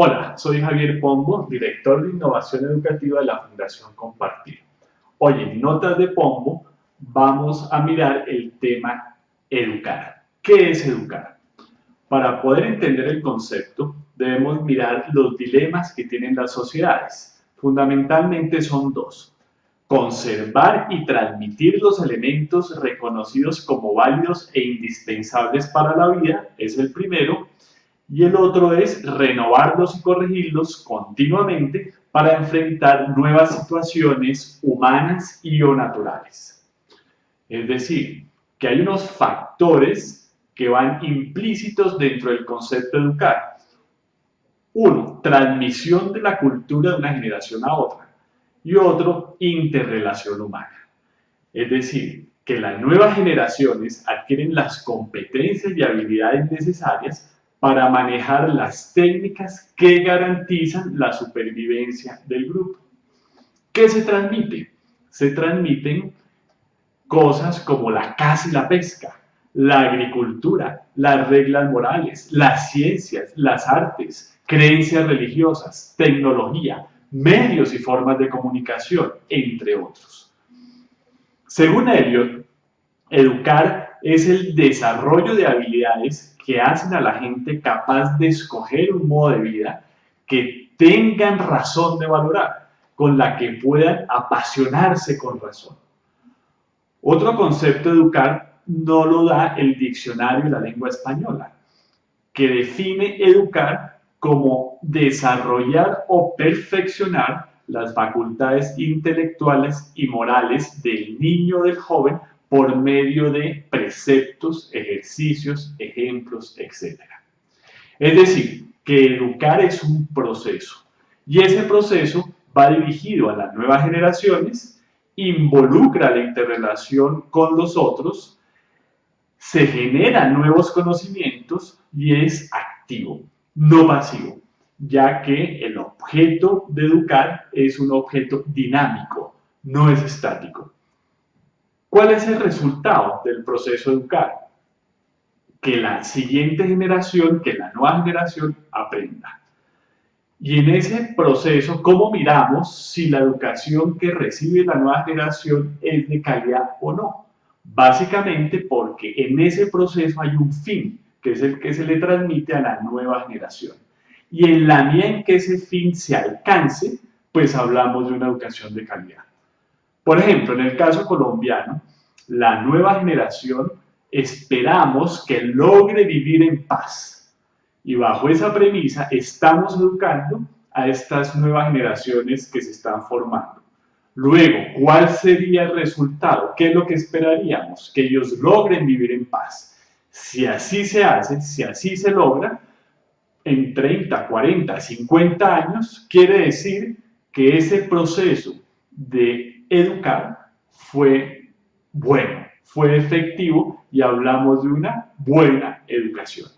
Hola, soy Javier Pombo, director de Innovación Educativa de la Fundación Compartir. Hoy en Notas de Pombo vamos a mirar el tema educar. ¿Qué es educar? Para poder entender el concepto debemos mirar los dilemas que tienen las sociedades. Fundamentalmente son dos. Conservar y transmitir los elementos reconocidos como válidos e indispensables para la vida es el primero y el otro es renovarlos y corregirlos continuamente para enfrentar nuevas situaciones humanas y o naturales. Es decir, que hay unos factores que van implícitos dentro del concepto de educar. Uno, transmisión de la cultura de una generación a otra. Y otro, interrelación humana. Es decir, que las nuevas generaciones adquieren las competencias y habilidades necesarias para manejar las técnicas que garantizan la supervivencia del grupo. ¿Qué se transmite? Se transmiten cosas como la caza y la pesca, la agricultura, las reglas morales, las ciencias, las artes, creencias religiosas, tecnología, medios y formas de comunicación, entre otros. Según Eliot, educar es el desarrollo de habilidades que hacen a la gente capaz de escoger un modo de vida que tengan razón de valorar, con la que puedan apasionarse con razón. Otro concepto educar no lo da el diccionario de la lengua española, que define educar como desarrollar o perfeccionar las facultades intelectuales y morales del niño o del joven por medio de preceptos, ejercicios, ejemplos, etc. Es decir, que educar es un proceso y ese proceso va dirigido a las nuevas generaciones, involucra la interrelación con los otros, se generan nuevos conocimientos y es activo, no pasivo, ya que el objeto de educar es un objeto dinámico, no es estático. ¿Cuál es el resultado del proceso educar? Que la siguiente generación, que la nueva generación aprenda. Y en ese proceso, ¿cómo miramos si la educación que recibe la nueva generación es de calidad o no? Básicamente porque en ese proceso hay un fin, que es el que se le transmite a la nueva generación. Y en la medida en que ese fin se alcance, pues hablamos de una educación de calidad. Por ejemplo, en el caso colombiano, la nueva generación esperamos que logre vivir en paz. Y bajo esa premisa estamos educando a estas nuevas generaciones que se están formando. Luego, ¿cuál sería el resultado? ¿Qué es lo que esperaríamos? Que ellos logren vivir en paz. Si así se hace, si así se logra, en 30, 40, 50 años, quiere decir que ese proceso de educar fue bueno, fue efectivo y hablamos de una buena educación.